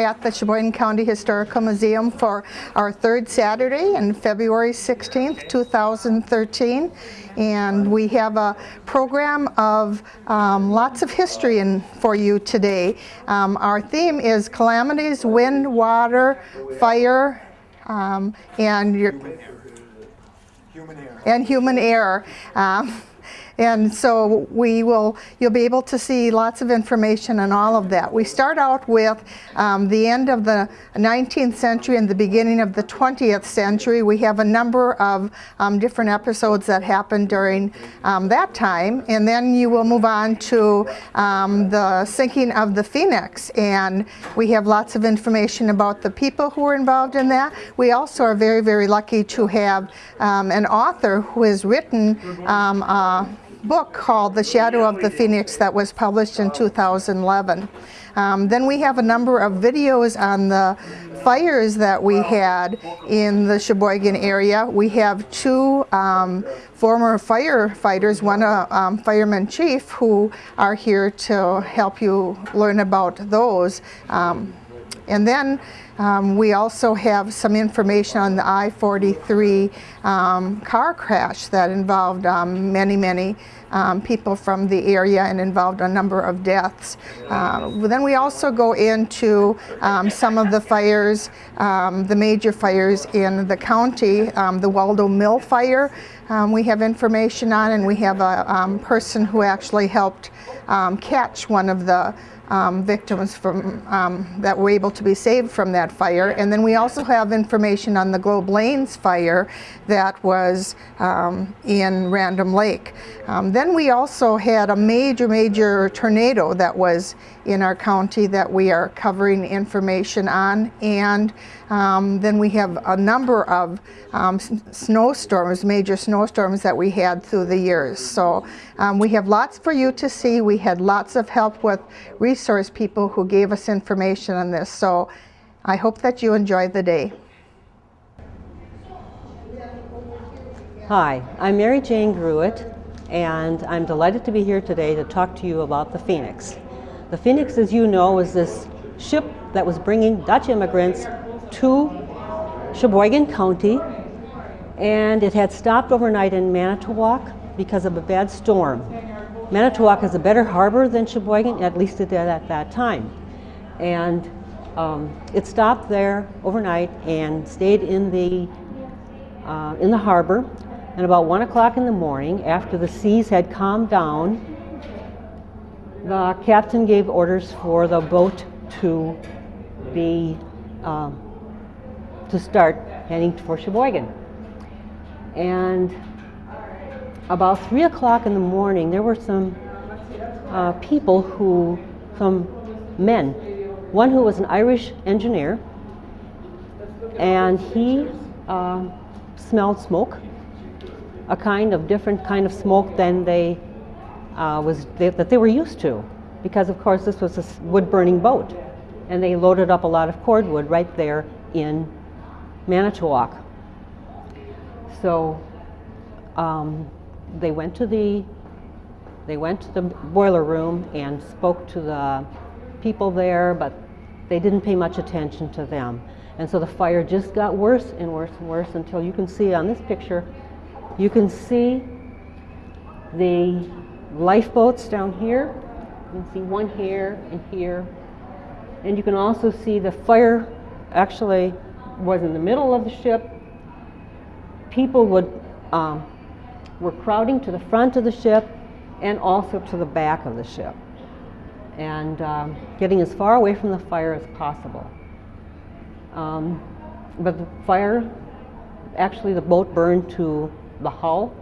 at the Sheboygan County Historical Museum for our third Saturday in February 16th, 2013. And we have a program of um, lots of history in, for you today. Um, our theme is calamities, wind, water, fire, um, and your, Human error. and human error. Um, and so we will, you'll be able to see lots of information on all of that. We start out with um, the end of the 19th century and the beginning of the 20th century. We have a number of um, different episodes that happened during um, that time. And then you will move on to um, the sinking of the Phoenix. And we have lots of information about the people who were involved in that. We also are very, very lucky to have um, an author who has written a book called The Shadow of the Phoenix that was published in 2011. Um, then we have a number of videos on the fires that we had in the Sheboygan area. We have two um, former firefighters, one a um, fireman chief, who are here to help you learn about those. Um, and then um, we also have some information on the I-43 um, car crash that involved um, many, many um, people from the area and involved a number of deaths. Uh, then we also go into um, some of the fires, um, the major fires in the county, the Waldo Mill fire. we have information on and we have a person who actually helped catch one of the um, victims from, um, that were able to be saved from that fire. And then we also have information on the Globe Lanes fire that was um, in Random Lake. Um, then we also had a major, major tornado that was in our county that we are covering information on. And um, then we have a number of um, snowstorms, major snowstorms that we had through the years. So we have lots for you to see. We had lots of help with resource people who gave us information on this. So I hope that you enjoy the day. Hi, I'm Mary Jane Gruitt, and I'm delighted to be here today to talk to you about the Phoenix. The Phoenix, as you know, is this ship that was bringing Dutch immigrants to Sheboygan County, and it had stopped overnight in Manitowoc because of a bad storm. Manitowoc is a better harbor than Sheboygan, at least it did at that time. And um, it stopped there overnight and stayed in the, uh, in the harbor and about 1 o'clock in the morning, after the seas had calmed down, the captain gave orders for the boat to be uh, to start heading for Sheboygan. And about 3 o'clock in the morning, there were some uh, people who, some men, one who was an Irish engineer, and he uh, smelled smoke a kind of different kind of smoke than they uh, was they, that they were used to, because of course this was a wood-burning boat, and they loaded up a lot of cordwood right there in Manitowoc. So um, they went to the they went to the boiler room and spoke to the people there, but they didn't pay much attention to them. And so the fire just got worse and worse and worse until you can see on this picture you can see the lifeboats down here. You can see one here and here. And you can also see the fire actually was in the middle of the ship. People would, um, were crowding to the front of the ship and also to the back of the ship and um, getting as far away from the fire as possible. Um, but the fire, actually the boat burned to the hull,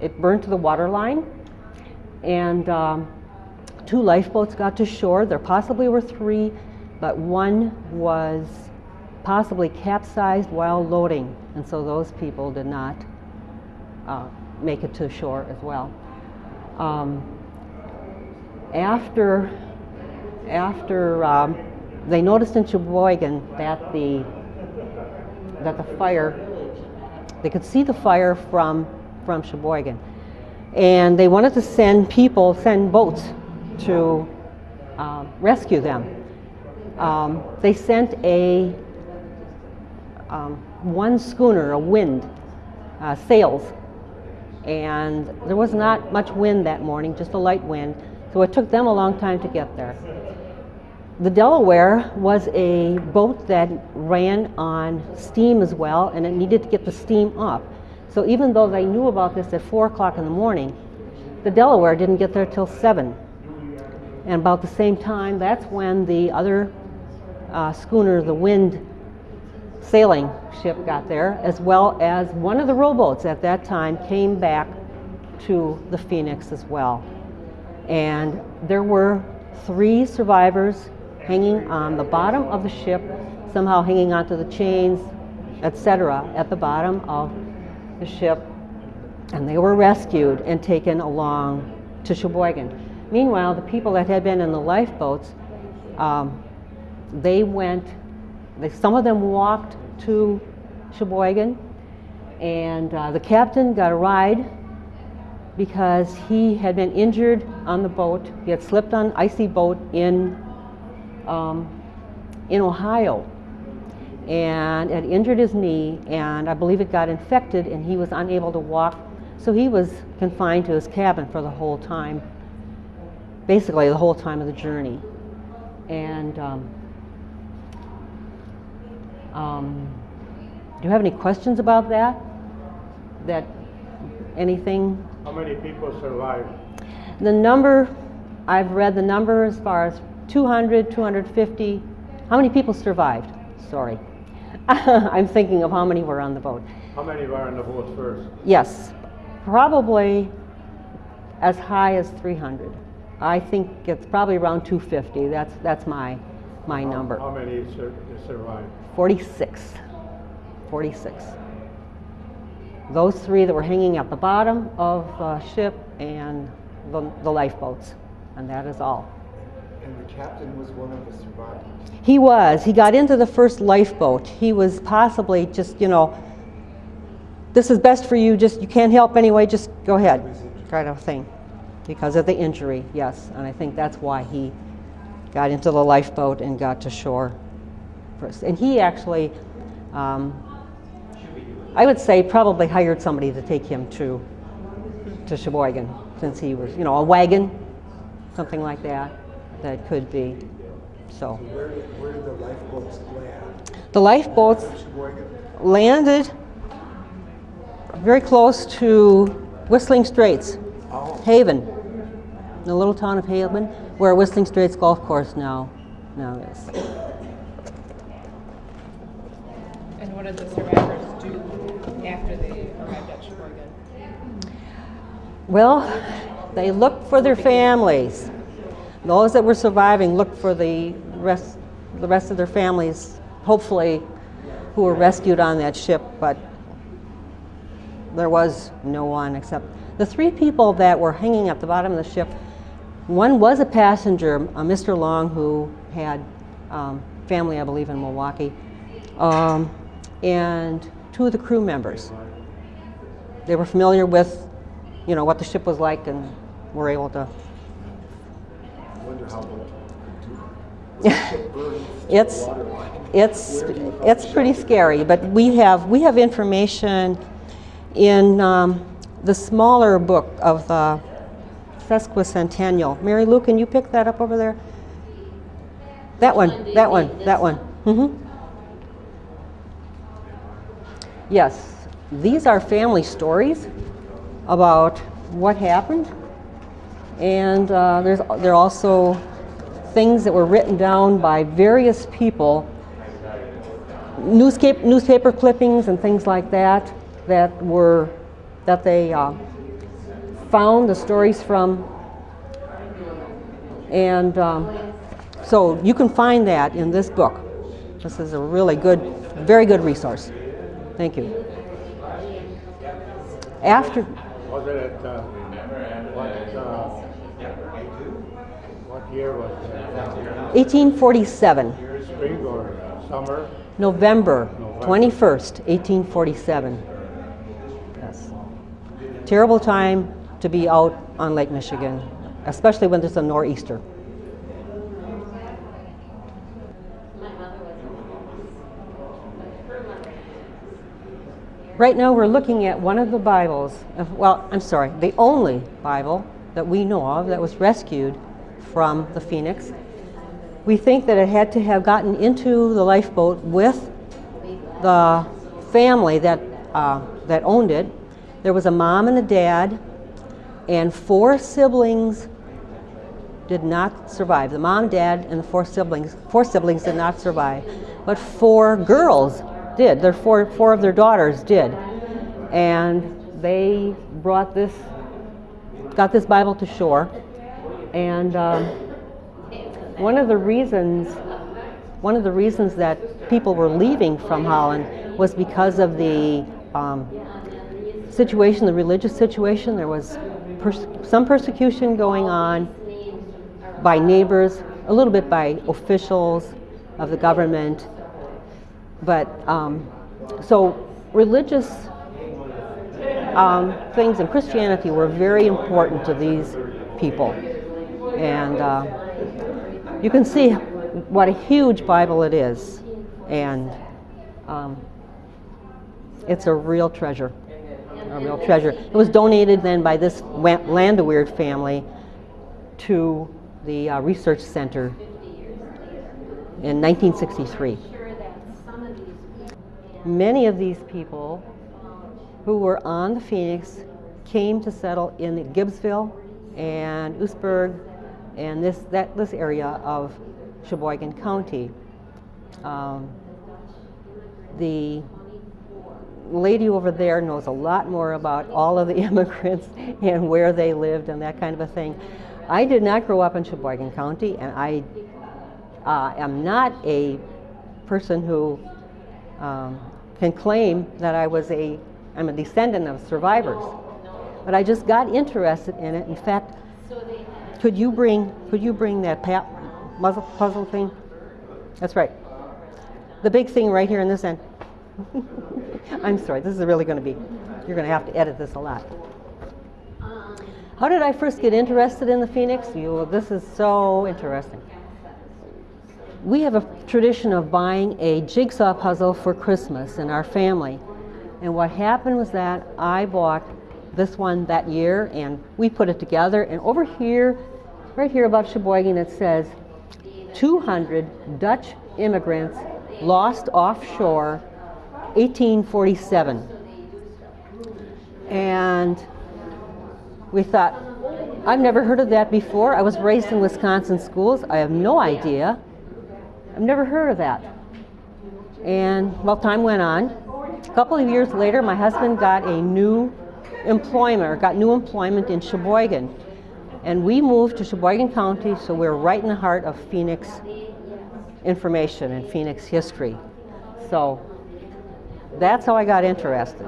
it burned to the water line, and um, two lifeboats got to shore. There possibly were three, but one was possibly capsized while loading, and so those people did not uh, make it to shore as well. Um, after after um, they noticed in Sheboygan that the that the fire they could see the fire from, from Sheboygan. And they wanted to send people, send boats to uh, rescue them. um, they sent a um, one schooner, a wind, uh, sails, and there was not much wind that morning, just a light wind, so it took them a long time to get there. The Delaware was a boat that ran on steam as well, and it needed to get the steam up. So even though they knew about this at 4 o'clock in the morning, the Delaware didn't get there till 7. And about the same time, that's when the other uh, schooner, the Wind sailing ship, got there, as well as one of the rowboats at that time came back to the Phoenix as well. And there were three survivors hanging on the bottom of the ship, somehow hanging onto the chains, etc., at the bottom of the ship. And they were rescued and taken along to Sheboygan. Meanwhile, the people that had been in the lifeboats, um, they went, some of them walked to Sheboygan, and uh, the captain got a ride because he had been injured on the boat. He had slipped on icy boat in um, in Ohio and had injured his knee, and I believe it got infected, and he was unable to walk. So he was confined to his cabin for the whole time, basically the whole time of the journey. And um, um, do you have any questions about that? That anything How many people survived? the number, I've read the number as far as 200, 250. How many people survived? Sorry. I'm thinking of how many were on the boat. How many were on the boat first? Yes, probably as high as 300. I think it's probably around 250. That's, that's my, my How- number. How many sur- survived? 46. 46. Those three that were hanging at the bottom of the ship and the, the lifeboats. And that is all. And the captain was one of the survivors. He was. He got into the first lifeboat. He was possibly just, you know, this is best for you, just, you can't help anyway, just go ahead, kind of thing. Because of the injury, yes. And I think that's why he got into the lifeboat and got to shore And he actually, um, I would say, probably hired somebody to take him to, to Sheboygan, since he was, you know, a wagon, something like that, that could be. So. Where did, where did the lifeboats land? The lifeboats landed very close to Whistling Straits, Oh, Haven, the little town of Haven, where Whistling Straits Golf Course now, now is. And what did the survivors do after they arrived at Sheboygan? Well, they looked for their families. Those that were surviving looked for the rest, the rest of their families, hopefully, who were rescued on that ship, but there was no one except the three people that were hanging at the bottom of the ship. One was a passenger, a Mr. Long, who had um, family, I believe, in Milwaukee, um, and two of the crew members. They were familiar with, you know, what the ship was like, and were able to. It's it's it's pretty scary, but we have we have information in um, the smaller book of the sesquicentennial. Mary Lou, can you pick that up over there? That one, that one, that one. hmm Yes, these are family stories about what happened, and uh, there's there are also things that were written down by various people newspaper, newspaper clippings and things like that that were that they uh, found the stories from. And um, so you can find that in this book. This is a really good very good resource thank you after Was it at, uh, what, uh, what year was it? 1847 Spring or summer? November 21st, 1847. Yes. Terrible time to be out on Lake Michigan, especially when there's a nor'easter. Right now, we're looking at one of the Bibles, well, I'm sorry, the only Bible that we know of that was rescued from the Phoenix. We think that it had to have gotten into the lifeboat with the family that, uh, that owned it. There was a mom and a dad, and four siblings did not survive. The mom, dad, and the four siblings, four siblings did not survive, but four girls did. Their four, four of their daughters did, and they brought this, got this Bible to shore, and um, one of the reasons, one of the reasons that people were leaving from Holland was because of the um, situation, the religious situation. There was some persecution going on by neighbors, a little bit by officials of the government. But um, so religious um, things in Christianity were very important to these people. And uh, you can see what a huge Bible it is. And um, it's a real treasure. A real treasure. It was donated then by this Landeweird family to the uh, research center in 1963. Many of these people who were on the Phoenix came to settle in Gibbsville and Oostburg and this, that, this area of Sheboygan County. Um, the lady over there knows a lot more about all of the immigrants and where they lived and that kind of a thing. I did not grow up in Sheboygan County, and I uh, am not a person who um, can claim that I was a, I'm a descendant of survivors. But I just got interested in it. In fact, could you bring, could you bring that muzzle puzzle thing? That's right. The big thing right here in this end. I'm sorry, this is really going to be, you're going to have to edit this a lot. How did I first get interested in the Phoenix? You, this is so interesting. We have a tradition of buying a jigsaw puzzle for Christmas in our family. And what happened was that I bought this one that year and we put it together. And over here, right here above Sheboygan, it says 200 Dutch immigrants lost offshore 1847. And we thought, I've never heard of that before. I was raised in Wisconsin schools. I have no idea. I've never heard of that. And well, time went on. A couple of years later, my husband got a new employment, got new employment in Sheboygan. And we moved to Sheboygan County, so we're right in the heart of Phoenix information and Phoenix history. So that's how I got interested.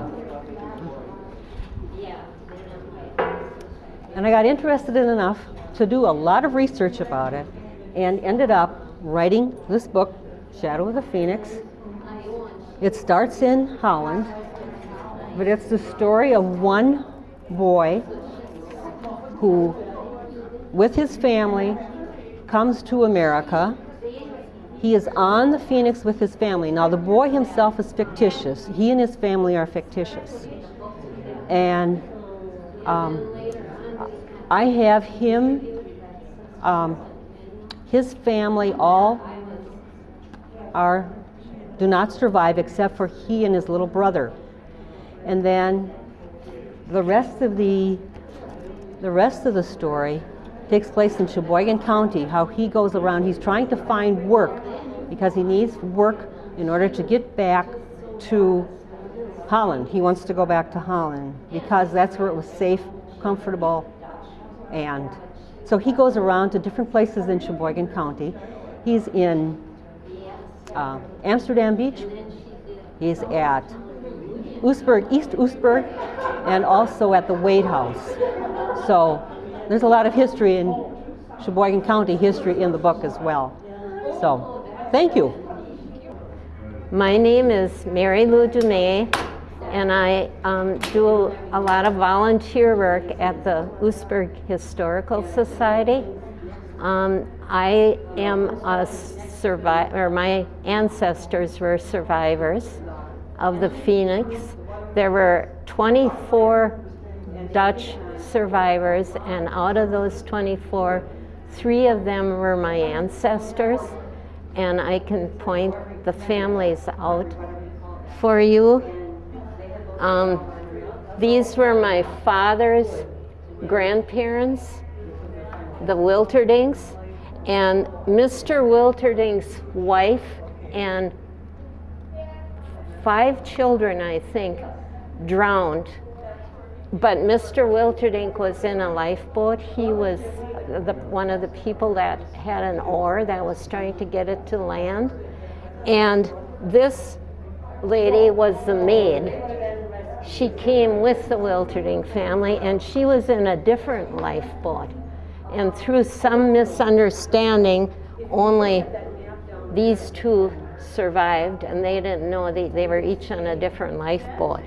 And I got interested in enough to do a lot of research about it and ended up writing this book, Shadow of the Phoenix. It starts in Holland, but it's the story of one boy who, with his family, comes to America. He is on the Phoenix with his family. Now, the boy himself is fictitious. He and his family are fictitious. And um, I have him, um, his family, all are do not survive except for he and his little brother. And then the rest of the the rest of the story takes place in Sheboygan County. How he goes around, he's trying to find work because he needs work in order to get back to Holland. He wants to go back to Holland because that's where it was safe, comfortable, and so he goes around to different places in Sheboygan County. He's in uh, Amsterdam Beach. He's at Oostburg, East Oostburg, and also at the Wade House. So there's a lot of history in Sheboygan County history in the book as well. So thank you. My name is Mary Lou Dumais, and I um, do a lot of volunteer work at the Oostburg Historical Society. Um, I am a survivor, my ancestors were survivors of the Phoenix. There were 24 Dutch survivors, and out of those 24, three of them were my ancestors, and I can point the families out for you. Um, these were my father's grandparents, the Wilterdinks, and Mr. Wilterdink's wife and five children, I think, drowned. But Mr. Wilterdink was in a lifeboat. He was the, one of the people that had an oar that was trying to get it to land. And this lady was the maid. She came with the Wilterdink family and she was in a different lifeboat. And through some misunderstanding, only these two survived and they didn't know they, they were each on a different lifeboat.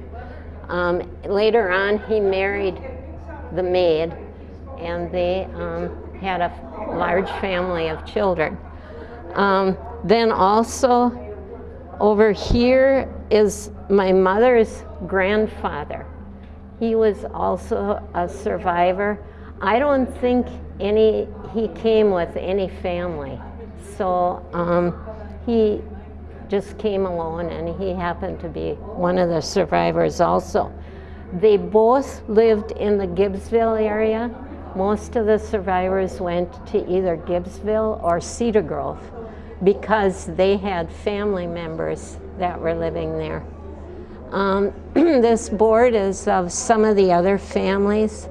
Um, later on, he married the maid and they um, had a large family of children. Um, then also over here is my mother's grandfather. He was also a survivor. I don't think any he came with any family, so um, he just came alone, and he happened to be one of the survivors also. They both lived in the Gibbsville area. Most of the survivors went to either Gibbsville or Cedar Grove because they had family members that were living there. Um, this board is of some of the other families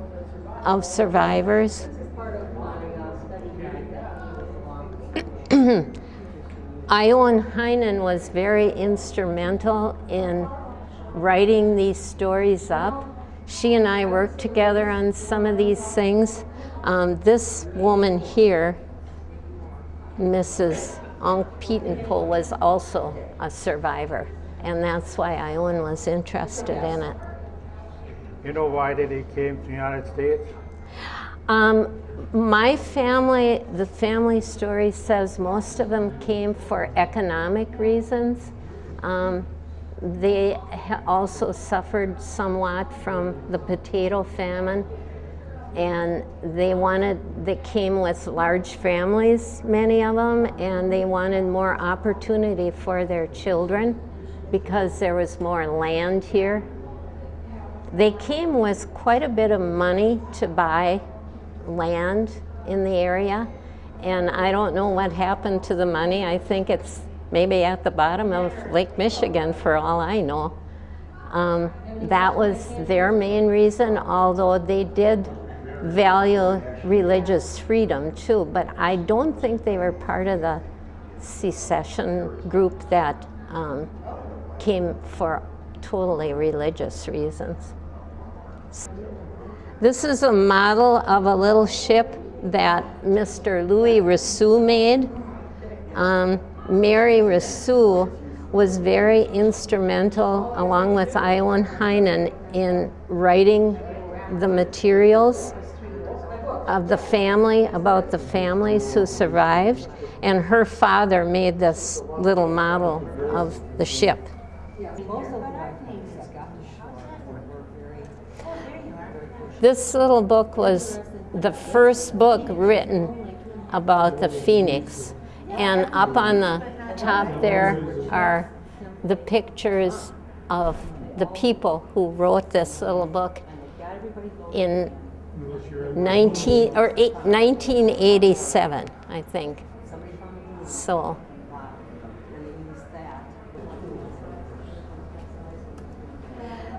of survivors. Iowan Heinen was very instrumental in writing these stories up. She and I worked together on some of these things. Um, this woman here, Mrs. Onk Pietenpool, was also a survivor, and that's why Iowan was interested in it. You know why did he came to the United States? Um, my family, the family story says most of them came for economic reasons. Um, they also suffered somewhat from the potato famine and they wanted, they came with large families, many of them, and they wanted more opportunity for their children because there was more land here. They came with quite a bit of money to buy land in the area. And I don't know what happened to the money. I think it's maybe at the bottom of Lake Michigan for all I know. Um, that was their main reason, although they did value religious freedom too. But I don't think they were part of the secession group that um, came for totally religious reasons. This is a model of a little ship that Mr. Louis Risseeuw made. Um, Mary Risseeuw was very instrumental, along with Iowan Heinen, in writing the materials of the family, about the families who survived. And her father made this little model of the ship. This little book was the first book written about the phoenix. And up on the top there are the pictures of the people who wrote this little book in 19 or eight, 1987, I think. So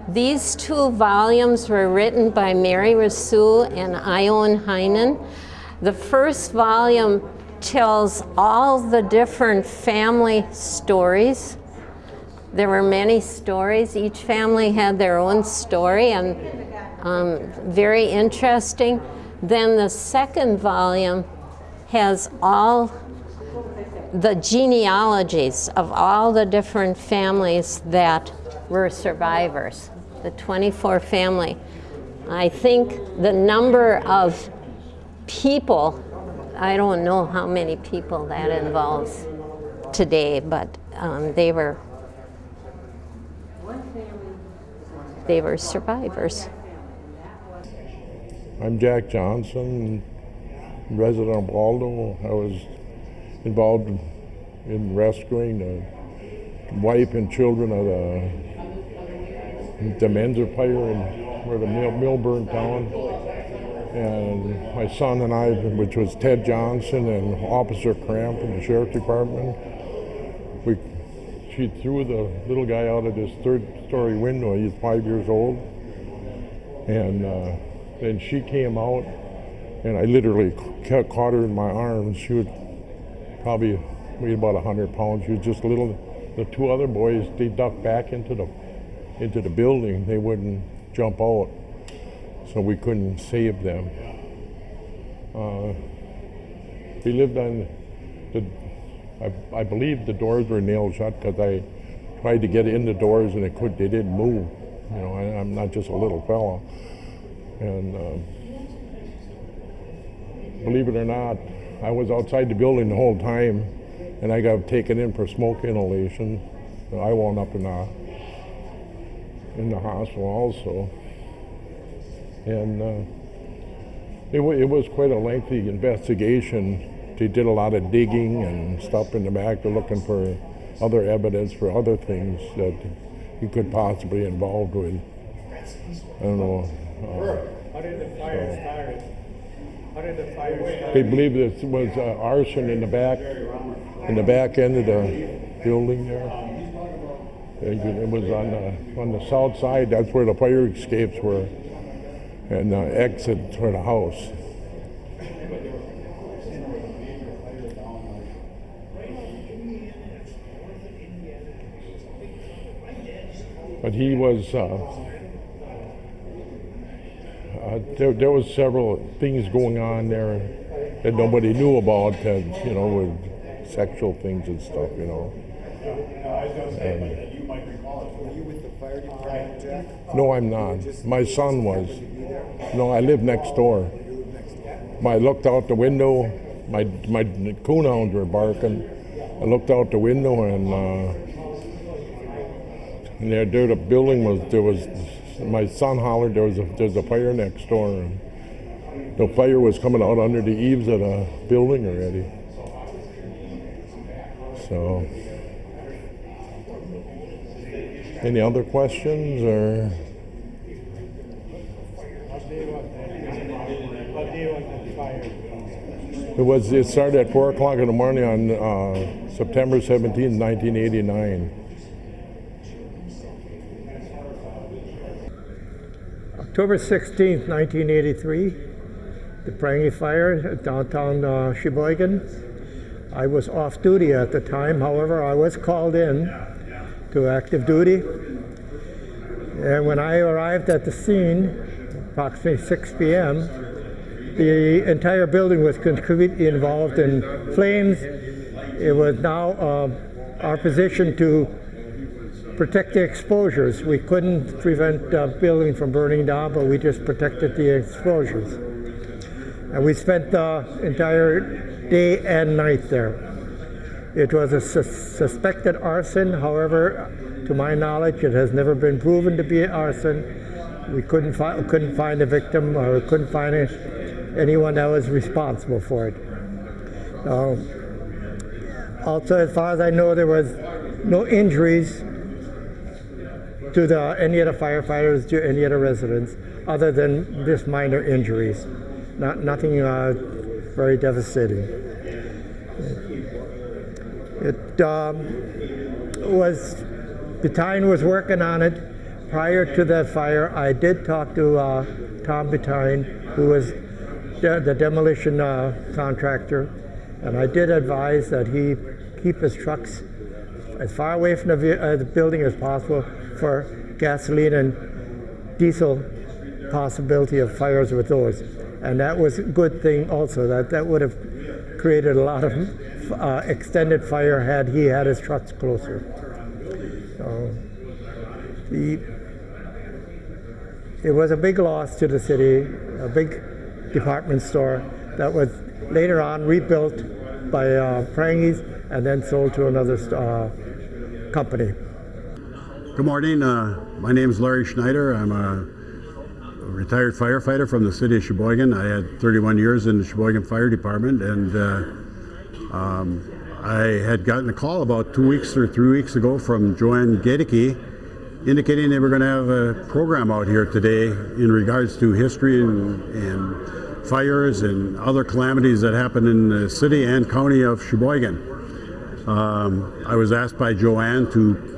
These two volumes were written by Mary Risseeuw and Iowan Heinen. The first volume tells all the different family stories. There were many stories. Each family had their own story and um, very interesting. Then the second volume has all the genealogies of all the different families that were survivors the 24 family. I think the number of people, I don't know how many people that involves today, but um, they were they were survivors. I'm Jack Johnson, resident of Waldo. I was involved in rescuing the wife and children of the, the Menzer fire in where the mill burned down. And my son and I, which was Ted Johnson and Officer Cramp from the Sheriff Department, we she threw the little guy out of this third story window. He's five years old. And uh, then she came out, and I literally ca- caught her in my arms. She was probably weighed about 100 pounds. She was just little. The two other boys, they ducked back into the into the building. They wouldn't jump out, so we couldn't save them. Uh, we lived on the. I, I believe the doors were nailed shut because I tried to get in the doors and it could. They didn't move. You know, I, I'm not just a little fella. And um, believe it or not, I was outside the building the whole time, and I got taken in for smoke inhalation. I wound up in the in the hospital also, and uh, it, it was quite a lengthy investigation. They did a lot of digging and stuff in the back. They're looking for other evidence for other things that he could possibly be involved with. I don't know. Uh, How did the fire start? How did the fire start? They believe this was uh, arson in the back, in the back end of the building there. It was on the, on the south side, that's where the fire escapes were, and the exit for the house. But he was, uh, uh, there, there was several things going on there that nobody knew about, that, you know, with sexual things and stuff, you know. And- Were you with the fire department, no, I'm not. My son was. No, I live next door. I looked out the window. My my coonhounds were barking. I looked out the window and uh, and there, there the building was. There was. My son hollered. There was a there's a fire next door. And the fire was coming out under the eaves of the building already. So. Any other questions or? It was. It started at four o'clock in the morning on uh, September 17, 1989. October 16, 1983, the Prange Fire at downtown uh, Sheboygan. I was off duty at the time, however, I was called in to active duty. And when I arrived at the scene, approximately 6 p.m., the entire building was completely involved in flames. It was now uh, our position to protect the exposures. We couldn't prevent the building from burning down, but we just protected the exposures. And we spent the entire day and night there. It was a sus- suspected arson, however, to my knowledge, it has never been proven to be arson. We couldn't, fi- couldn't find a victim or couldn't find anyone that was responsible for it. Uh, also, as far as I know, there was no injuries to the, any of the firefighters, to any of the residents, other than just minor injuries. Not, nothing uh, very devastating. It um, was, Betine was working on it. Prior to that fire, I did talk to uh, Tom Betine, who was de- the demolition uh, contractor, and I did advise that he keep his trucks as far away from the, uh, the building as possible for gasoline and diesel possibility of fires with those. And that was a good thing also, that that would have created a lot of uh, extended fire had he had his trucks closer. So the, it was a big loss to the city, a big department store that was later on rebuilt by uh, Prange's and then sold to another uh, company. Good morning. Uh, my name is Larry Schneider. I'm a retired firefighter from the city of Sheboygan. I had 31 years in the Sheboygan Fire Department, and uh, um, I had gotten a call about two weeks or three weeks ago from Joanne Gedeke indicating they were going to have a program out here today in regards to history and, and fires and other calamities that happen in the city and county of Sheboygan. Um, I was asked by Joanne to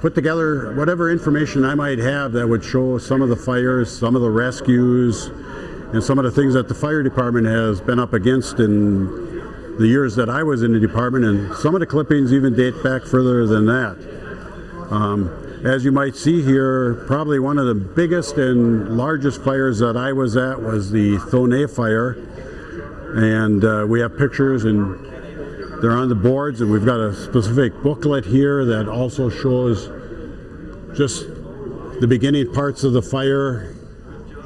put together whatever information I might have that would show some of the fires, some of the rescues, and some of the things that the fire department has been up against in the years that I was in the department, and some of the clippings even date back further than that. Um, as you might see here, probably one of the biggest and largest fires that I was at was the Thonay fire. And uh, we have pictures and they're on the boards and we've got a specific booklet here that also shows just the beginning parts of the fire.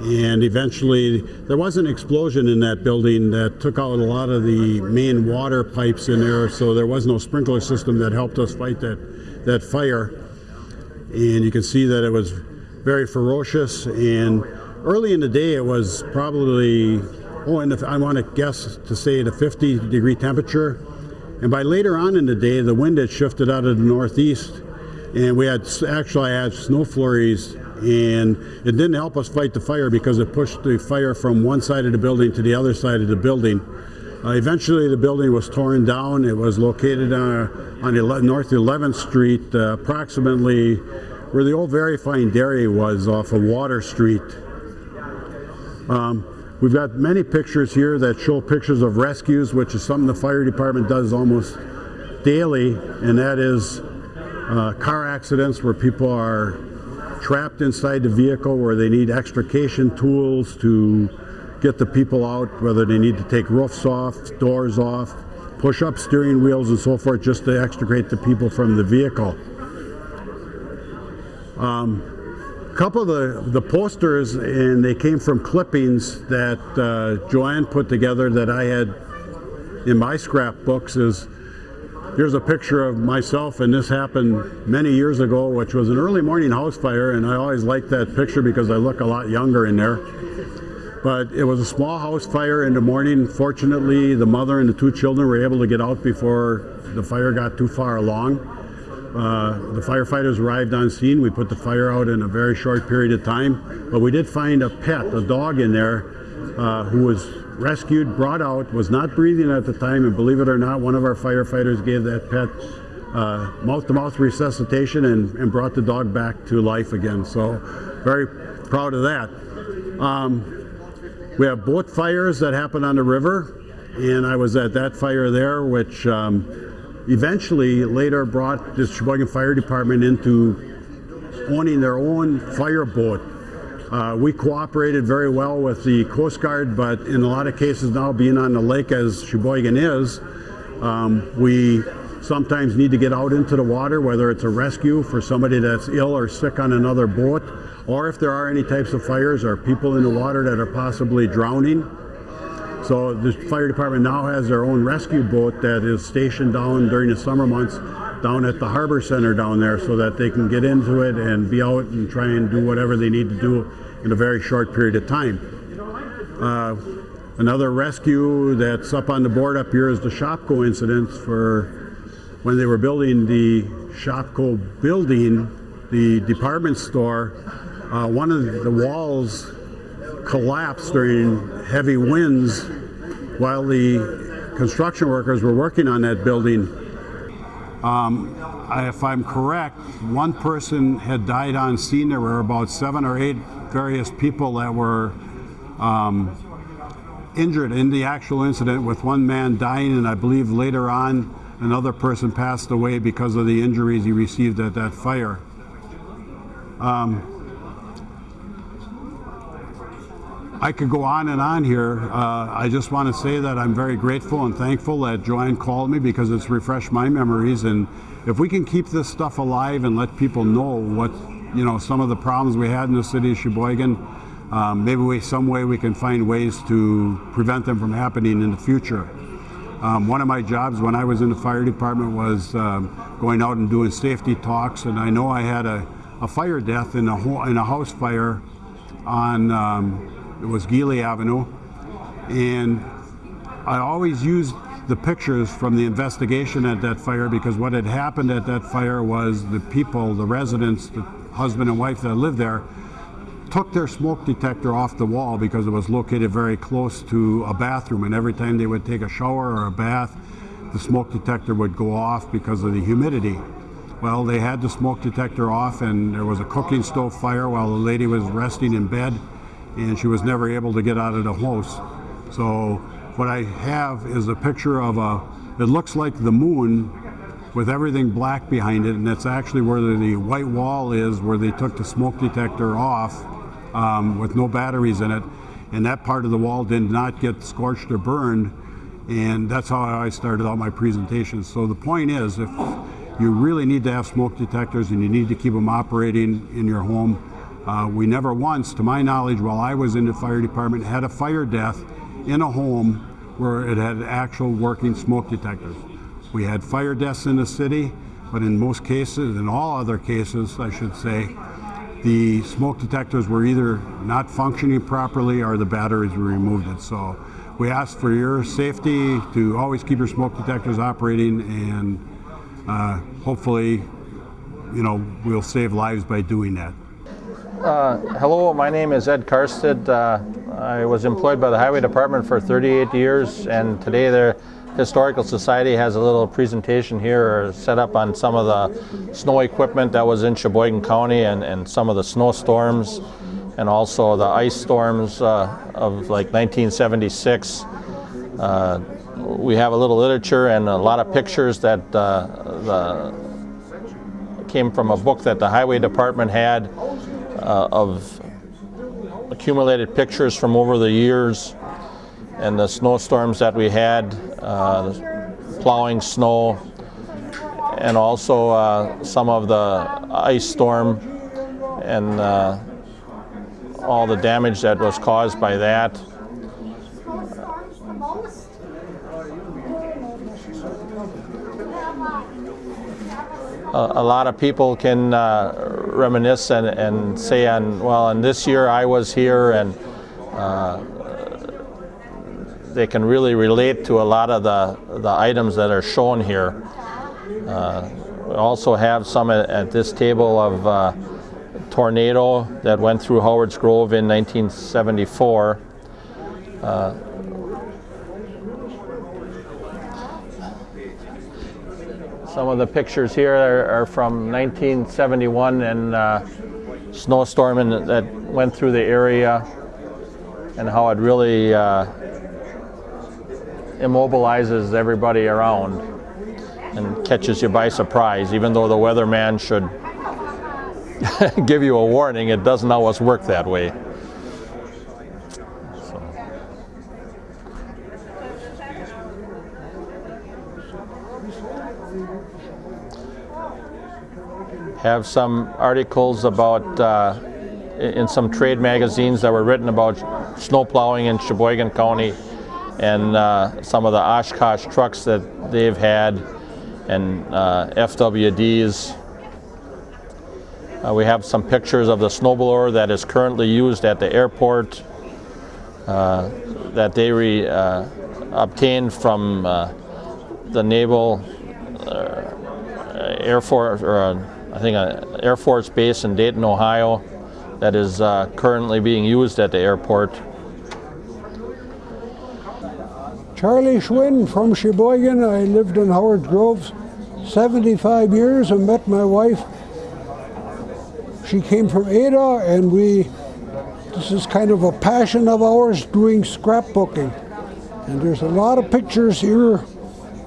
And eventually there was an explosion in that building that took out a lot of the main water pipes in there so there was no sprinkler system that helped us fight that that fire. And you can see that it was very ferocious. And early in the day it was probably oh and if I want to guess to say at a 50 degree temperature and by later on in the day the wind had shifted out of the northeast and we had actually had snow flurries and it didn't help us fight the fire because it pushed the fire from one side of the building to the other side of the building. Uh, eventually the building was torn down. It was located on ele North 11th Street, uh, approximately where the old Very Fine Dairy was off of Water Street. Um, we've got many pictures here that show pictures of rescues, which is something the fire department does almost daily, and that is uh, car accidents where people are trapped inside the vehicle where they need extrication tools to get the people out, whether they need to take roofs off, doors off, push up steering wheels and so forth just to extricate the people from the vehicle. Um, a couple of the, the posters, and they came from clippings that uh, Joanne put together that I had in my scrapbooks is Here's a picture of myself, and this happened many years ago, which was an early morning house fire, and I always liked that picture because I look a lot younger in there. But it was a small house fire in the morning. Fortunately, the mother and the two children were able to get out before the fire got too far along. Uh, the firefighters arrived on scene. We put the fire out in a very short period of time, but we did find a pet, a dog in there, uh, who was rescued, brought out, was not breathing at the time, and believe it or not, one of our firefighters gave that pet uh, mouth-to-mouth resuscitation and, and, brought the dog back to life again. So very proud of that. Um, we have boat fires that happen on the river, and I was at that fire there, which um, eventually later brought the Sheboygan Fire Department into owning their own fire boat uh, we cooperated very well with the Coast Guard, but in a lot of cases now, being on the lake as Sheboygan is, um, we sometimes need to get out into the water, whether it's a rescue for somebody that's ill or sick on another boat, or if there are any types of fires or people in the water that are possibly drowning. So the fire department now has their own rescue boat that is stationed down during the summer months down at the harbor center down there so that they can get into it and be out and try and do whatever they need to do in a very short period of time. Uh, another rescue that's up on the board up here is the ShopKo incident for when they were building the ShopKo building, the department store, uh, one of the walls collapsed during heavy winds while the construction workers were working on that building um, if I'm correct, one person had died on scene. There were about seven or eight various people that were um, injured in the actual incident, with one man dying, and I believe later on another person passed away because of the injuries he received at that fire. Um, I could go on and on here. Uh, I just want to say that I'm very grateful and thankful that Joanne called me because it's refreshed my memories. And if we can keep this stuff alive and let people know what, you know, some of the problems we had in the city of Sheboygan, um, maybe we, some way we can find ways to prevent them from happening in the future. Um, one of my jobs when I was in the fire department was um, going out and doing safety talks, and I know I had a, a fire death in a, in a house fire on um, it was Geele Avenue, and I always used the pictures from the investigation at that fire because what had happened at that fire was the people, the residents, the husband and wife that lived there, took their smoke detector off the wall because it was located very close to a bathroom. And every time they would take a shower or a bath the smoke detector would go off because of the humidity. Well, they had the smoke detector off and there was a cooking stove fire while the lady was resting in bed and she was never able to get out of the house. So what I have is a picture of a, it looks like the moon with everything black behind it, and that's actually where the, white wall is, where they took the smoke detector off um, with no batteries in it, and that part of the wall did not get scorched or burned, and that's how I started out my presentation. So the point is, if you really need to have smoke detectors and you need to keep them operating in your home, uh, we never once, to my knowledge, while I was in the fire department, had a fire death in a home where it had actual working smoke detectors. We had fire deaths in the city, but in most cases, in all other cases, I should say, the smoke detectors were either not functioning properly or the batteries were removed. It. So we ask for your safety to always keep your smoke detectors operating and uh, hopefully, you know, we'll save lives by doing that. Uh, hello, my name is Ed Karsted. Uh, I was employed by the Highway Department for 38 years, and today the Historical Society has a little presentation here set up on some of the snow equipment that was in Sheboygan County and, and some of the snowstorms and also the ice storms uh, of like 1976. Uh, we have a little literature and a lot of pictures that uh, the, came from a book that the Highway Department had uh, of accumulated pictures from over the years and the snowstorms that we had, uh, plowing snow, and also uh, some of the ice storm and uh, all the damage that was caused by that. A lot of people can uh, reminisce and, and, say on well and this year I was here and uh, they can really relate to a lot of the, the items that are shown here. Uh, we also have some at, at this table of uh, tornado that went through Howard's Grove in 1974. Some of the pictures here are, are from 1971 and uh, snowstorm in, that went through the area and how it really uh, immobilizes everybody around and catches you by surprise. Even though the weatherman should give you a warning, it doesn't always work that way. Have some articles about uh, in some trade magazines that were written about snow plowing in Sheboygan County and uh, some of the Oshkosh trucks that they've had and uh, FWDs. Uh, we have some pictures of the snowblower that is currently used at the airport uh, that they re, uh, obtained from the Naval Air Force or I think an Air Force base in Dayton, Ohio that is uh, currently being used at the airport. Charlie Schwinn from Sheboygan. I lived in Howard Grove 75 years and met my wife. She came from Ada and we, this is kind of a passion of ours, doing scrapbooking. And there's a lot of pictures here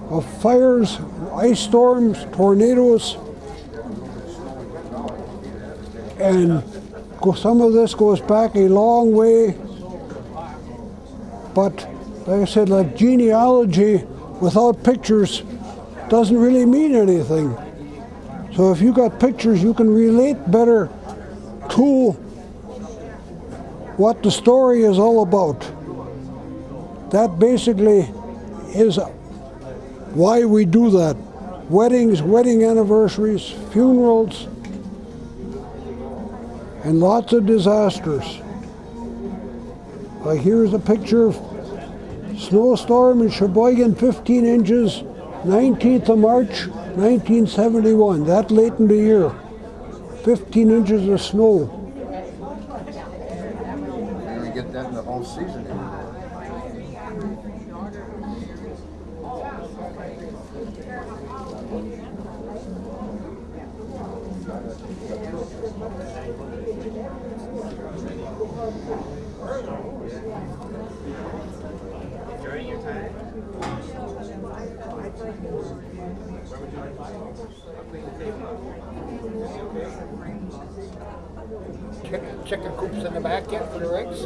of fires, ice storms, tornadoes, and some of this goes back a long way. But like I said, like genealogy without pictures doesn't really mean anything. So if you got pictures, you can relate better to what the story is all about. That basically is why we do that. Weddings, wedding anniversaries, funerals, and lots of disasters. Like here's a picture of snowstorm in Sheboygan, 15 inches, 19th of March, 1971, that late in the year. 15 inches of snow. Get that in the whole season eh? The eggs?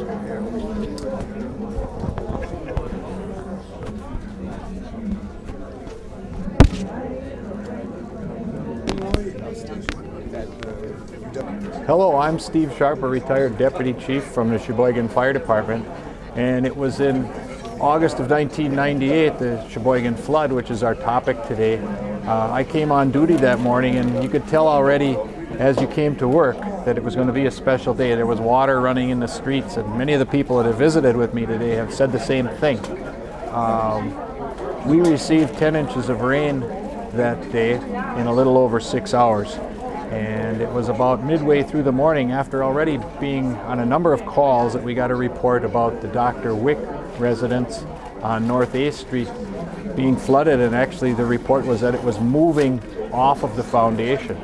Hello, I'm Steve Sharp, a retired deputy chief from the Sheboygan Fire Department, and it was in August of 1998, the Sheboygan flood, which is our topic today. Uh, I came on duty that morning, and you could tell already as you came to work that it was going to be a special day. There was water running in the streets, and many of the people that have visited with me today have said the same thing. Um, we received 10 inches of rain that day in a little over six hours. And it was about midway through the morning after already being on a number of calls that we got a report about the Dr. Wick residence on North 8th Street being flooded and actually the report was that it was moving off of the foundation.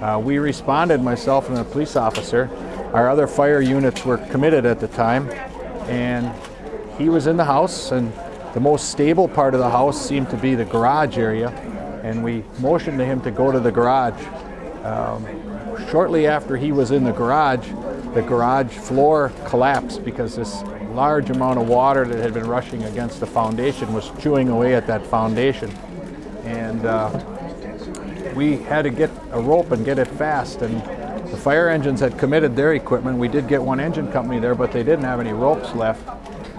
Uh, we responded, myself and a police officer. Our other fire units were committed at the time and he was in the house and the most stable part of the house seemed to be the garage area and we motioned to him to go to the garage. Um, shortly after he was in the garage, the garage floor collapsed because this large amount of water that had been rushing against the foundation was chewing away at that foundation. And uh, we had to get a rope and get it fast. And the fire engines had committed their equipment. We did get one engine company there, but they didn't have any ropes left.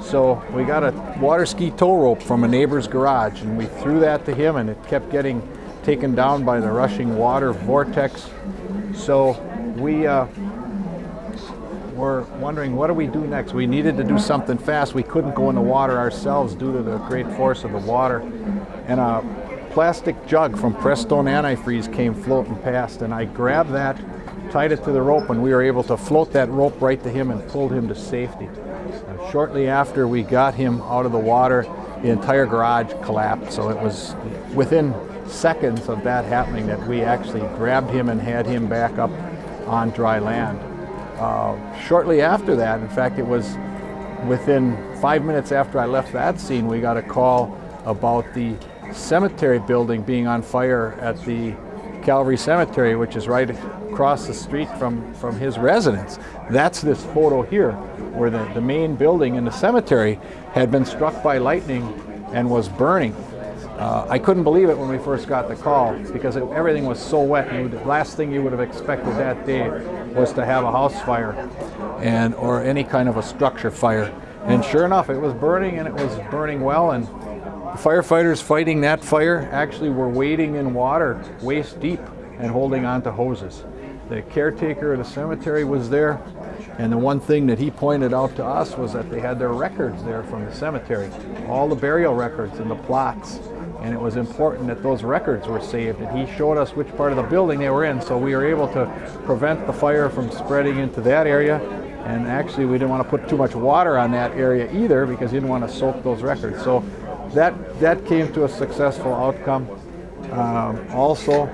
So we got a water ski tow rope from a neighbor's garage and we threw that to him and it kept getting taken down by the rushing water vortex. So we uh, were wondering what do we do next? We needed to do something fast. We couldn't go in the water ourselves due to the great force of the water. And a plastic jug from Prestone antifreeze came floating past and I grabbed that, tied it to the rope and we were able to float that rope right to him and pulled him to safety. Uh, shortly after we got him out of the water, the entire garage collapsed. So it was within seconds of that happening that we actually grabbed him and had him back up on dry land. Uh, shortly after that, in fact, it was within five minutes after I left that scene, we got a call about the cemetery building being on fire at the Calvary Cemetery, which is right across the street from, from his residence. That's this photo here, where the, the main building in the cemetery had been struck by lightning and was burning. Uh, I couldn't believe it when we first got the call because it, everything was so wet. You, the last thing you would have expected that day was to have a house fire and or any kind of a structure fire. And sure enough, it was burning and it was burning well. And firefighters fighting that fire actually were wading in water waist deep and holding onto hoses. The caretaker of the cemetery was there, and the one thing that he pointed out to us was that they had their records there from the cemetery, all the burial records and the plots. And it was important that those records were saved. And he showed us which part of the building they were in, so we were able to prevent the fire from spreading into that area. And actually, we didn't want to put too much water on that area either because you didn't want to soak those records. So that, that came to a successful outcome. Um, also,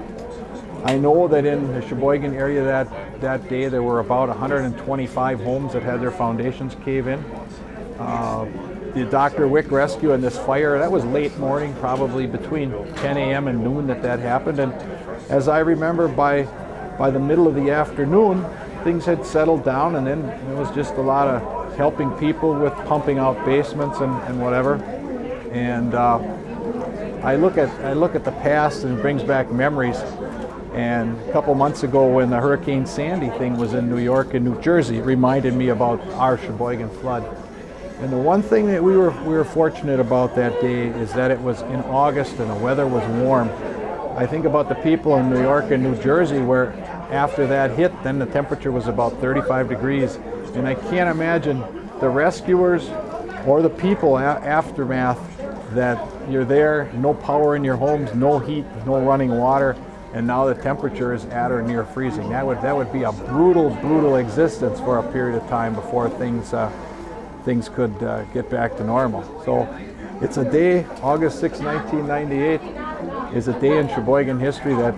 I know that in the Sheboygan area that, that day there were about 125 homes that had their foundations cave in. Uh, the Dr. Wick rescue and this fire, that was late morning, probably between 10 a.m. and noon that that happened. And as I remember, by, by the middle of the afternoon, things had settled down and then it was just a lot of helping people with pumping out basements and, and whatever. And uh, I look at I look at the past and it brings back memories. And a couple months ago, when the Hurricane Sandy thing was in New York and New Jersey, it reminded me about our Sheboygan flood. And the one thing that we were, we were fortunate about that day is that it was in August and the weather was warm. I think about the people in New York and New Jersey where after that hit, then the temperature was about 35 degrees. And I can't imagine the rescuers or the people aftermath that you're there, no power in your homes, no heat, no running water, and now the temperature is at or near freezing. That would that would be a brutal, brutal existence for a period of time before things uh, things could uh, get back to normal. So it's a day, August 6, 1998, is a day in Sheboygan history that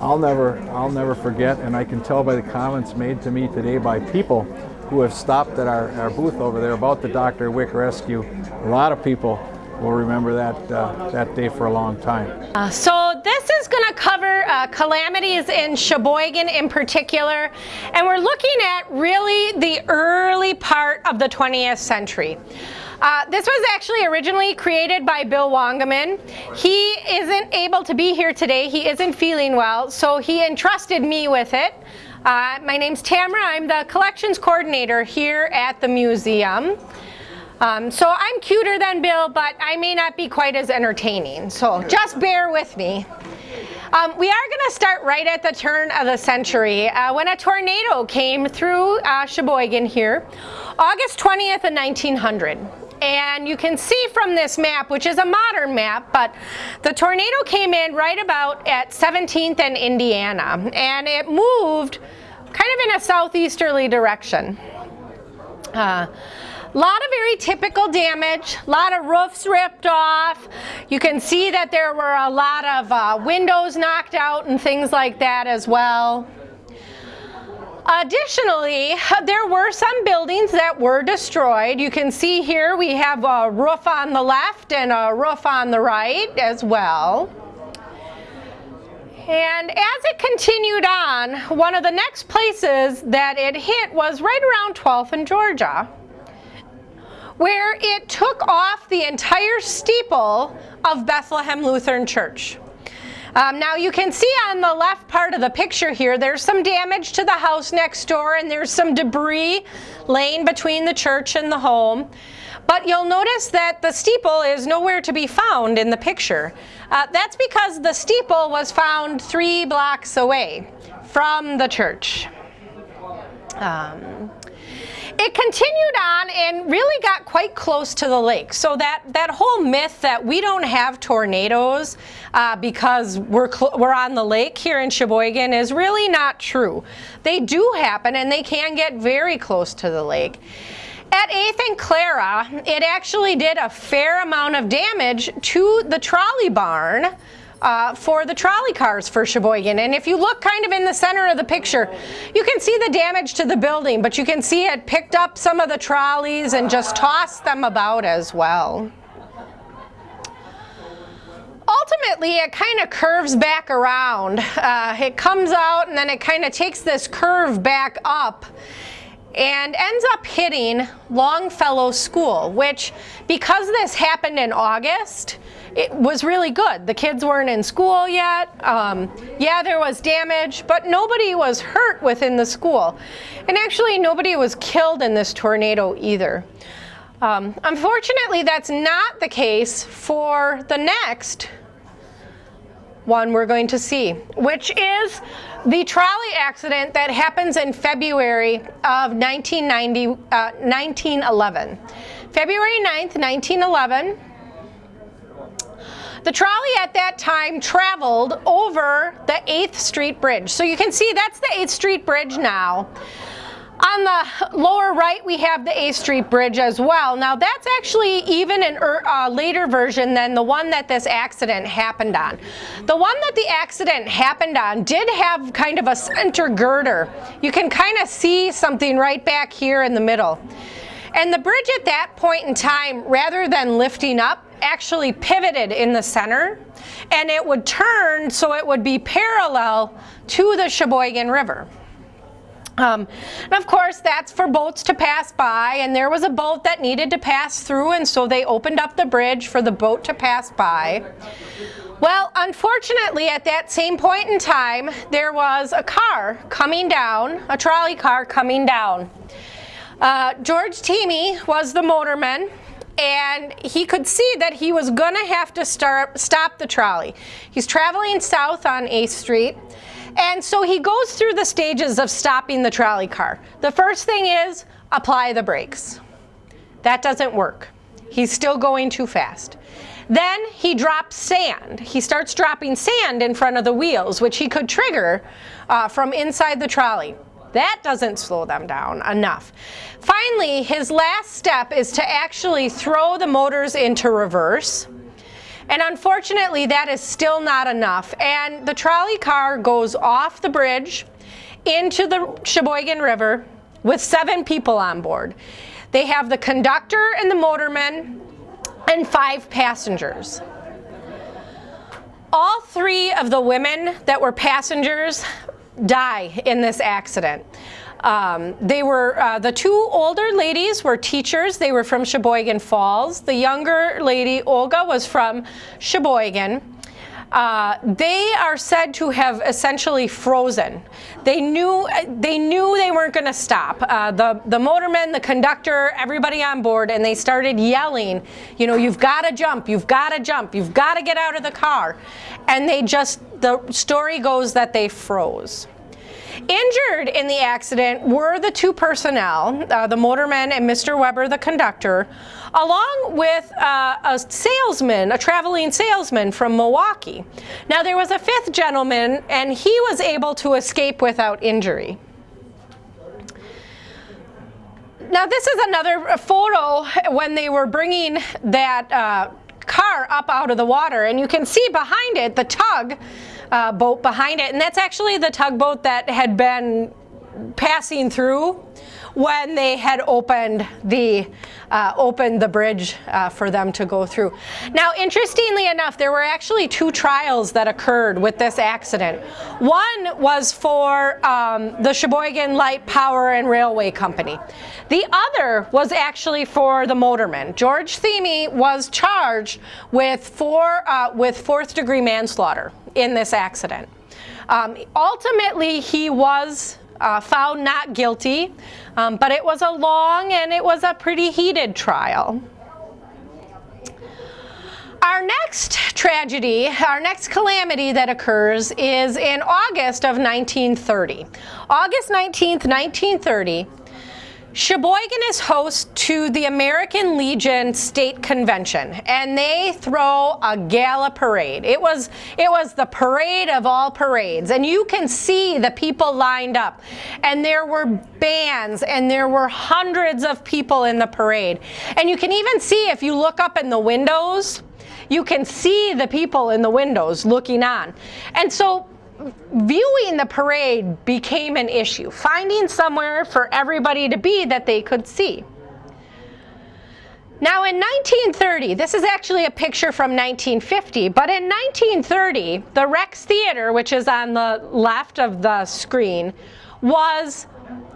I'll never I'll never forget, and I can tell by the comments made to me today by people who have stopped at our, our booth over there about the Dr. Wick rescue. A lot of people will remember that uh, that day for a long time. Uh, so this is going to cover uh, calamities in Sheboygan in particular, and we're looking at really the early part of the 20th century. Uh, this was actually originally created by Bill Wangeman. He isn't able to be here today. He isn't feeling well, so he entrusted me with it. Uh, my name's Tamara. I'm the collections coordinator here at the museum. Um, so I'm cuter than Bill, but I may not be quite as entertaining. So just bear with me. Um, we are going to start right at the turn of the century uh, when a tornado came through uh, Sheboygan here, August 20th of 1900. And you can see from this map, which is a modern map, but the tornado came in right about at 17th and Indiana, and it moved kind of in a southeasterly direction. Uh, lot of very typical damage, a lot of roofs ripped off. You can see that there were a lot of uh, windows knocked out and things like that as well. Additionally, there were some buildings that were destroyed. You can see here we have a roof on the left and a roof on the right as well. And as it continued on, one of the next places that it hit was right around 12th and Georgia where it took off the entire steeple of Bethlehem Lutheran Church. Um, now you can see on the left part of the picture here, there's some damage to the house next door and there's some debris laying between the church and the home. But you'll notice that the steeple is nowhere to be found in the picture. Uh, that's because the steeple was found three blocks away from the church. Um, it continued on and really got quite close to the lake. So that, that whole myth that we don't have tornadoes uh, because we're, we're on the lake here in Sheboygan is really not true. They do happen and they can get very close to the lake. At 8th and Clara, it actually did a fair amount of damage to the trolley barn uh, for the trolley cars for Sheboygan. And if you look kind of in the center of the picture, you can see the damage to the building, but you can see it picked up some of the trolleys and just tossed them about as well. Ultimately, it kind of curves back around. Uh, it comes out and then it kind of takes this curve back up and ends up hitting Longfellow School, which because this happened in August, it was really good. The kids weren't in school yet. Um, yeah, there was damage, but nobody was hurt within the school. And actually, nobody was killed in this tornado either. Um, unfortunately, that's not the case for the next one we're going to see, which is the trolley accident that happens in February of 1990, uh, 1911. February 9th, 1911, the trolley at that time traveled over the 8th Street Bridge. So you can see that's the 8th Street Bridge now. On the lower right, we have the 8th Street Bridge as well. Now that's actually even a er, uh, later version than the one that this accident happened on. The one that the accident happened on did have kind of a center girder. You can kind of see something right back here in the middle. And the bridge at that point in time, rather than lifting up, actually pivoted in the center and it would turn so it would be parallel to the Sheboygan River. Um, and of course that's for boats to pass by and there was a boat that needed to pass through and so they opened up the bridge for the boat to pass by. Well, unfortunately at that same point in time there was a car coming down, a trolley car coming down. Uh, George Teamy was the motorman and he could see that he was gonna have to start, stop the trolley. He's traveling south on 8th Street and so he goes through the stages of stopping the trolley car. The first thing is apply the brakes. That doesn't work. He's still going too fast. Then he drops sand. He starts dropping sand in front of the wheels, which he could trigger uh, from inside the trolley. That doesn't slow them down enough. Finally, his last step is to actually throw the motors into reverse. And unfortunately, that is still not enough. And the trolley car goes off the bridge into the Sheboygan River with seven people on board. They have the conductor and the motorman and five passengers. All three of the women that were passengers die in this accident. Um, they were, uh, the two older ladies were teachers. They were from Sheboygan Falls. The younger lady, Olga, was from Sheboygan. Uh, they are said to have essentially frozen. They knew they knew they weren't going to stop. Uh, the the motorman, the conductor, everybody on board, and they started yelling, you know, you've got to jump, you've got to jump, you've got to get out of the car, and they just the story goes that they froze. Injured in the accident were the two personnel, uh, the motorman and Mr. Weber, the conductor, along with uh, a salesman, a traveling salesman from Milwaukee. Now there was a fifth gentleman and he was able to escape without injury. Now this is another photo when they were bringing that uh, car up out of the water and you can see behind it the tug uh, boat behind it. And that's actually the tugboat that had been passing through when they had opened the uh, opened the bridge uh, for them to go through. Now, interestingly enough, there were actually two trials that occurred with this accident. One was for um, the Sheboygan Light Power and Railway Company. The other was actually for the motorman. George Theme was charged with four uh, with fourth degree manslaughter in this accident. Um, ultimately, he was uh, found not guilty, um, but it was a long and it was a pretty heated trial. Our next tragedy, our next calamity that occurs is in August of 1930. August 19th, 1930, Sheboygan is host to the American Legion State Convention, and they throw a gala parade. It was, it was the parade of all parades, and you can see the people lined up. And there were bands, and there were hundreds of people in the parade. And you can even see, if you look up in the windows, you can see the people in the windows looking on. And so viewing the parade became an issue, finding somewhere for everybody to be that they could see. Now in 1930, this is actually a picture from 1950, but in 1930, the Rex Theater, which is on the left of the screen, was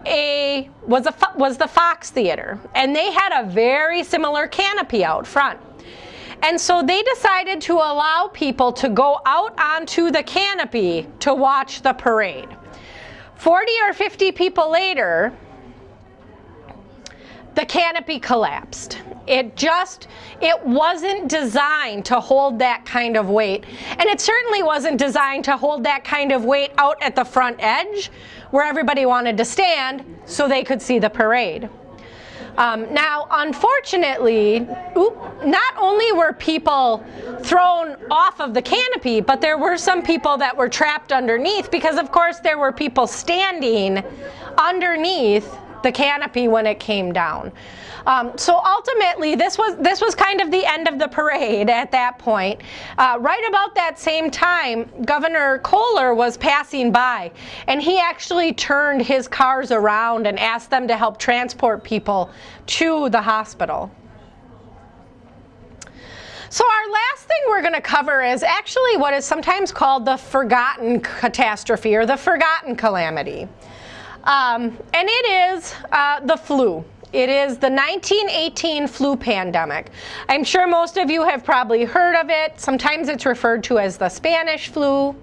a was a was the Fox Theater, and they had a very similar canopy out front. And so they decided to allow people to go out onto the canopy to watch the parade. 40 or 50 people later, the canopy collapsed. It just, it wasn't designed to hold that kind of weight. And it certainly wasn't designed to hold that kind of weight out at the front edge where everybody wanted to stand so they could see the parade. Um, now, unfortunately, not only were people thrown off of the canopy, but there were some people that were trapped underneath because, of course, there were people standing underneath the canopy when it came down. Um, so ultimately, this was this was kind of the end of the parade at that point. Uh, right about that same time, Governor Kohler was passing by, and he actually turned his cars around and asked them to help transport people to the hospital. So our last thing we're going to cover is actually what is sometimes called the forgotten catastrophe or the forgotten calamity. Um, and it is uh, the flu. It is the 1918 flu pandemic. I'm sure most of you have probably heard of it. Sometimes it's referred to as the Spanish flu.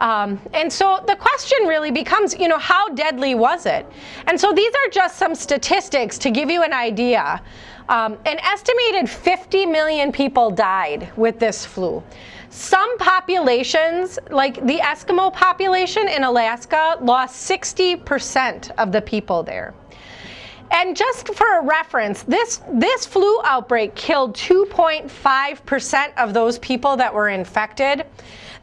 Um, and so the question really becomes, you know, how deadly was it? And so these are just some statistics to give you an idea. Um, an estimated 50 million people died with this flu. Some populations, like the Eskimo population in Alaska, lost 60% of the people there. And just for a reference, this, this flu outbreak killed 2.5% of those people that were infected.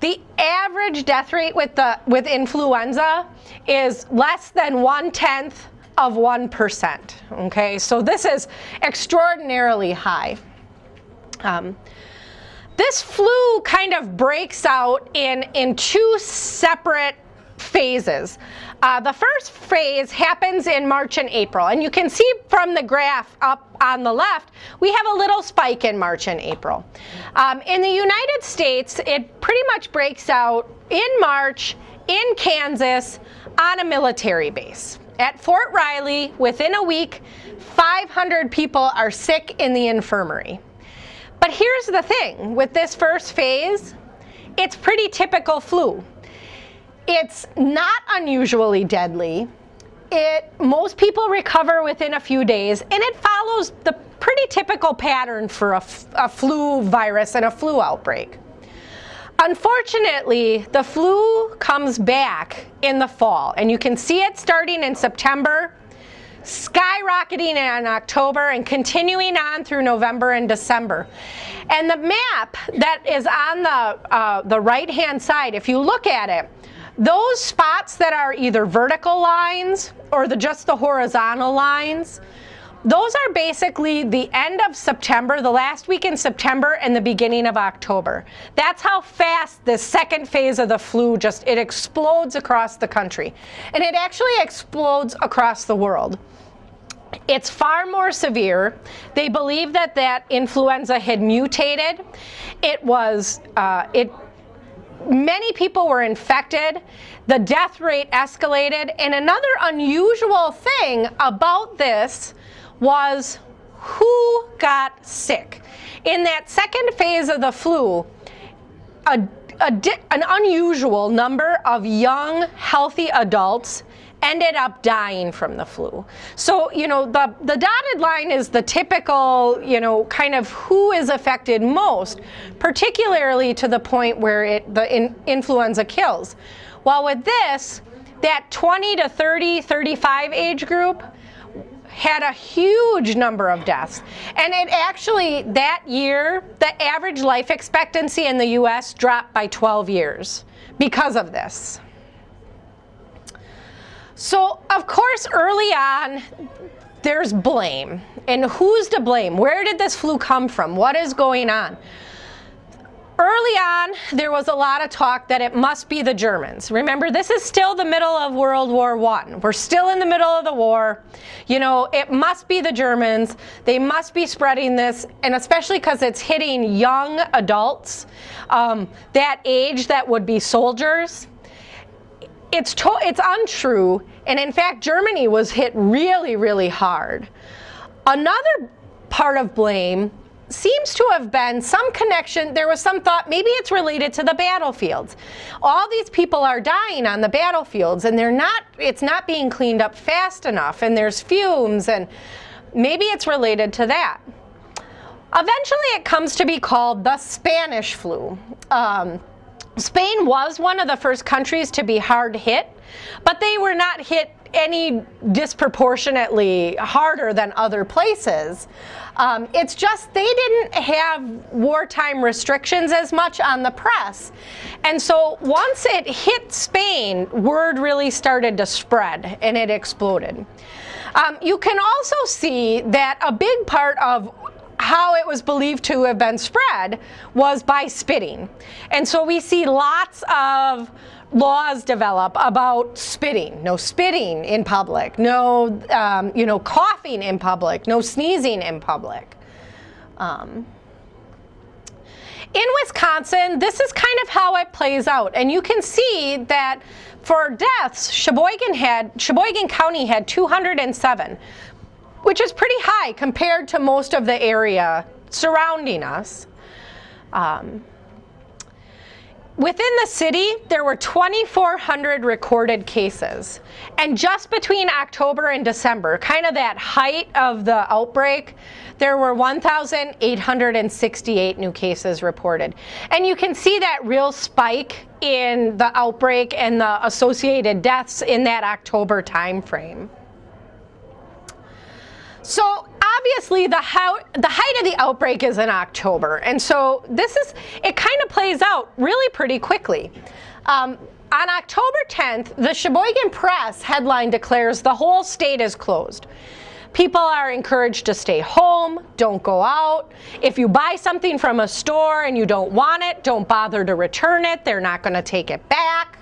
The average death rate with, the, with influenza is less than one-tenth of 1%, okay? So this is extraordinarily high. Um, this flu kind of breaks out in, in two separate phases. Uh, the first phase happens in March and April, and you can see from the graph up on the left, we have a little spike in March and April. Um, in the United States, it pretty much breaks out in March in Kansas on a military base. At Fort Riley, within a week, 500 people are sick in the infirmary. But here's the thing, with this first phase, it's pretty typical flu. It's not unusually deadly. It, most people recover within a few days, and it follows the pretty typical pattern for a, a flu virus and a flu outbreak. Unfortunately, the flu comes back in the fall, and you can see it starting in September skyrocketing in October and continuing on through November and December. And the map that is on the, uh, the right-hand side, if you look at it, those spots that are either vertical lines or the, just the horizontal lines, those are basically the end of September, the last week in September and the beginning of October. That's how fast the second phase of the flu just, it explodes across the country. And it actually explodes across the world. It's far more severe. They believe that that influenza had mutated. It was, uh, it, many people were infected. The death rate escalated. And another unusual thing about this was who got sick. In that second phase of the flu, a, a, an unusual number of young, healthy adults ended up dying from the flu. So, you know, the, the dotted line is the typical, you know, kind of who is affected most, particularly to the point where it, the in, influenza kills. While with this, that 20 to 30, 35 age group, had a huge number of deaths. And it actually, that year, the average life expectancy in the US dropped by 12 years because of this. So, of course, early on, there's blame. And who's to blame? Where did this flu come from? What is going on? Early on, there was a lot of talk that it must be the Germans. Remember, this is still the middle of World War I. We're still in the middle of the war. You know, it must be the Germans. They must be spreading this, and especially because it's hitting young adults, um, that age that would be soldiers it's, it's untrue, and in fact, Germany was hit really, really hard. Another part of blame seems to have been some connection, there was some thought maybe it's related to the battlefields. All these people are dying on the battlefields and they're not, it's not being cleaned up fast enough and there's fumes and maybe it's related to that. Eventually it comes to be called the Spanish flu. Um, Spain was one of the first countries to be hard hit, but they were not hit any disproportionately harder than other places. Um, it's just they didn't have wartime restrictions as much on the press. And so once it hit Spain, word really started to spread and it exploded. Um, you can also see that a big part of how it was believed to have been spread was by spitting. And so we see lots of laws develop about spitting. No spitting in public, no um, you know, coughing in public, no sneezing in public. Um, in Wisconsin, this is kind of how it plays out. And you can see that for deaths, Sheboygan had Sheboygan County had 207 which is pretty high compared to most of the area surrounding us. Um, Within the city, there were 2,400 recorded cases. And just between October and December, kind of that height of the outbreak, there were 1,868 new cases reported. And you can see that real spike in the outbreak and the associated deaths in that October timeframe. So obviously the, how, the height of the outbreak is in October. And so this is, it kind of plays out really pretty quickly. Um, on October 10th, the Sheboygan Press headline declares the whole state is closed. People are encouraged to stay home, don't go out. If you buy something from a store and you don't want it, don't bother to return it. They're not going to take it back.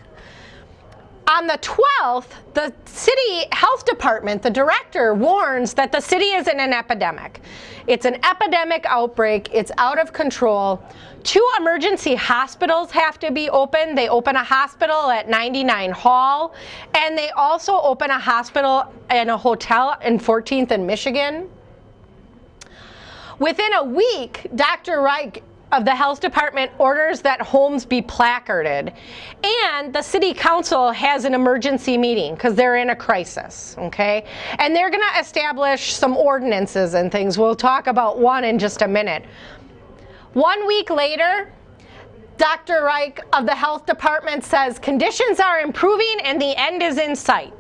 On the 12th, the city health department, the director warns that the city is in an epidemic. It's an epidemic outbreak, it's out of control. Two emergency hospitals have to be open. They open a hospital at 99 Hall, and they also open a hospital and a hotel in 14th and Michigan. Within a week, Dr. Reich of the health department orders that homes be placarded. And the city council has an emergency meeting because they're in a crisis okay? And they're going to establish some ordinances and things. We'll talk about one in just a minute. One week later Dr. Reich of the health department says conditions are improving and the end is in sight.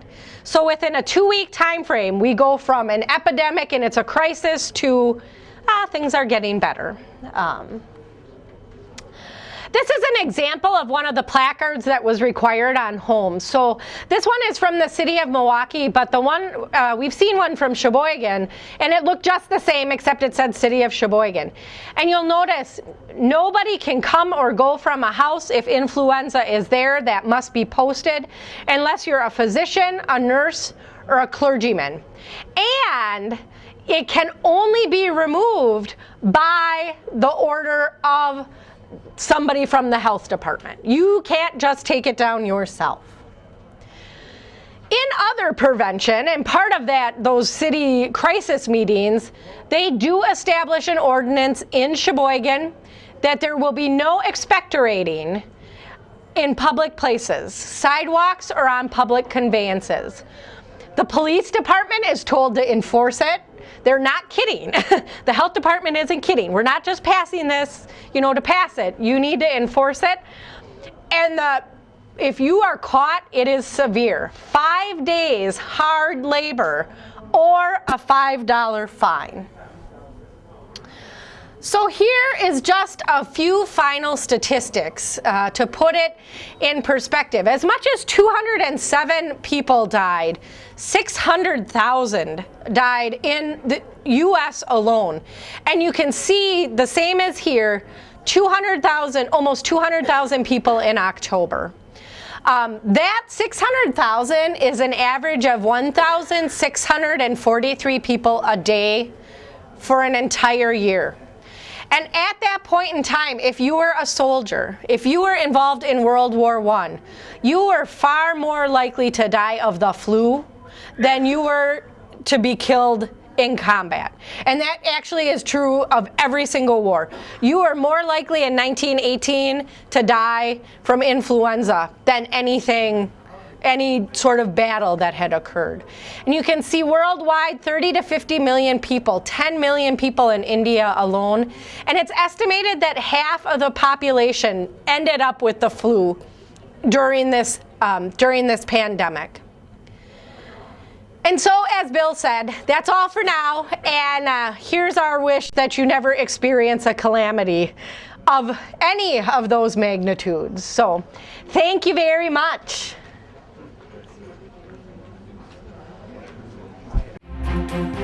So within a two-week time frame we go from an epidemic and it's a crisis to ah, things are getting better. Um, this is an example of one of the placards that was required on homes. So this one is from the city of Milwaukee, but the one, uh, we've seen one from Sheboygan, and it looked just the same except it said city of Sheboygan. And you'll notice nobody can come or go from a house if influenza is there, that must be posted, unless you're a physician, a nurse, or a clergyman. And it can only be removed by the order of somebody from the health department. You can't just take it down yourself. In other prevention, and part of that, those city crisis meetings, they do establish an ordinance in Sheboygan that there will be no expectorating in public places, sidewalks or on public conveyances. The police department is told to enforce it. They're not kidding. the health department isn't kidding. We're not just passing this, you know, to pass it. You need to enforce it. And the, if you are caught, it is severe. Five days hard labor or a $5 fine. So here is just a few final statistics uh, to put it in perspective. As much as 207 people died, 600,000 died in the US alone. And you can see the same as here, 200,000, almost 200,000 people in October. Um, that 600,000 is an average of 1,643 people a day for an entire year. And at that point in time, if you were a soldier, if you were involved in World War I, you were far more likely to die of the flu than you were to be killed in combat. And that actually is true of every single war. You are more likely in 1918 to die from influenza than anything any sort of battle that had occurred. And you can see worldwide 30 to 50 million people, 10 million people in India alone. And it's estimated that half of the population ended up with the flu during this, um, during this pandemic. And so, as Bill said, that's all for now. And uh, here's our wish that you never experience a calamity of any of those magnitudes. So, thank you very much. Thank you.